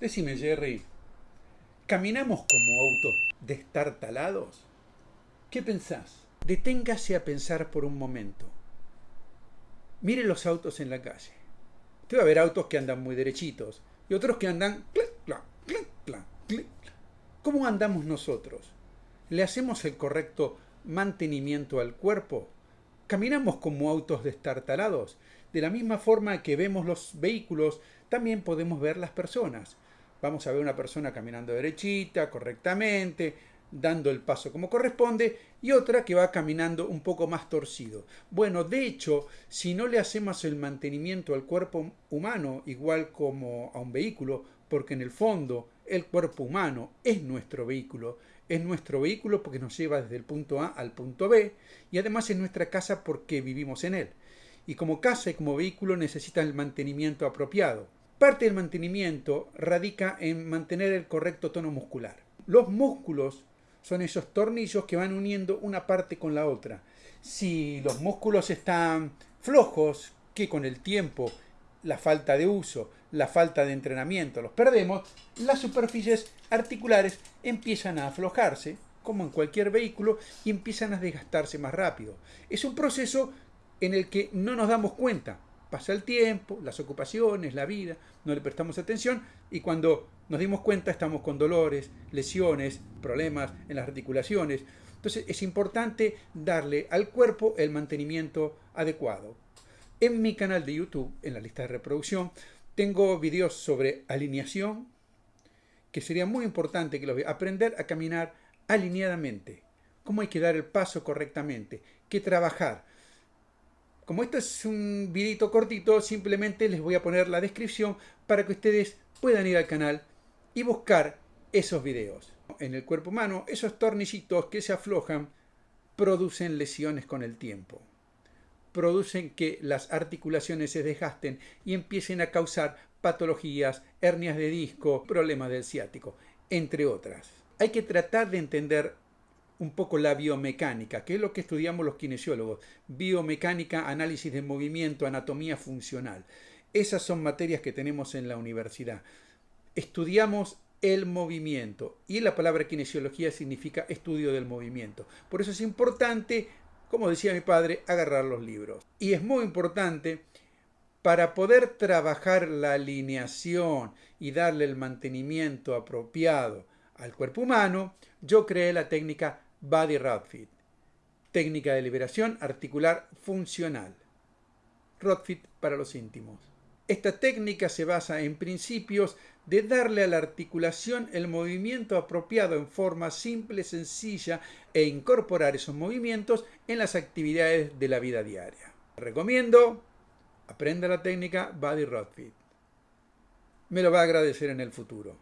Decime, Jerry, ¿caminamos como autos destartalados? ¿Qué pensás? Deténgase a pensar por un momento. Mire los autos en la calle. Usted va a ver autos que andan muy derechitos y otros que andan... ¿Cómo andamos nosotros? ¿Le hacemos el correcto mantenimiento al cuerpo? ¿Caminamos como autos destartalados? De la misma forma que vemos los vehículos, también podemos ver las personas. Vamos a ver una persona caminando derechita, correctamente, dando el paso como corresponde, y otra que va caminando un poco más torcido. Bueno, de hecho, si no le hacemos el mantenimiento al cuerpo humano, igual como a un vehículo, porque en el fondo el cuerpo humano es nuestro vehículo, es nuestro vehículo porque nos lleva desde el punto A al punto B, y además es nuestra casa porque vivimos en él. Y como casa y como vehículo necesita el mantenimiento apropiado. Parte del mantenimiento radica en mantener el correcto tono muscular. Los músculos son esos tornillos que van uniendo una parte con la otra. Si los músculos están flojos, que con el tiempo, la falta de uso, la falta de entrenamiento los perdemos, las superficies articulares empiezan a aflojarse, como en cualquier vehículo, y empiezan a desgastarse más rápido. Es un proceso en el que no nos damos cuenta, pasa el tiempo, las ocupaciones, la vida, no le prestamos atención y cuando nos dimos cuenta estamos con dolores, lesiones, problemas en las articulaciones. Entonces es importante darle al cuerpo el mantenimiento adecuado. En mi canal de YouTube, en la lista de reproducción, tengo videos sobre alineación, que sería muy importante que los vean. Aprender a caminar alineadamente. Cómo hay que dar el paso correctamente. Qué trabajar. Como esto es un videito cortito, simplemente les voy a poner la descripción para que ustedes puedan ir al canal y buscar esos videos. En el cuerpo humano, esos tornillitos que se aflojan producen lesiones con el tiempo. Producen que las articulaciones se desgasten y empiecen a causar patologías, hernias de disco, problemas del ciático, entre otras. Hay que tratar de entender un poco la biomecánica, que es lo que estudiamos los kinesiólogos. Biomecánica, análisis de movimiento, anatomía funcional. Esas son materias que tenemos en la universidad. Estudiamos el movimiento y la palabra kinesiología significa estudio del movimiento. Por eso es importante, como decía mi padre, agarrar los libros. Y es muy importante para poder trabajar la alineación y darle el mantenimiento apropiado al cuerpo humano, yo creé la técnica Body Rodfit, técnica de liberación articular funcional. Rodfit para los íntimos. Esta técnica se basa en principios de darle a la articulación el movimiento apropiado en forma simple, sencilla e incorporar esos movimientos en las actividades de la vida diaria. Recomiendo, aprenda la técnica Body Rodfit. Me lo va a agradecer en el futuro.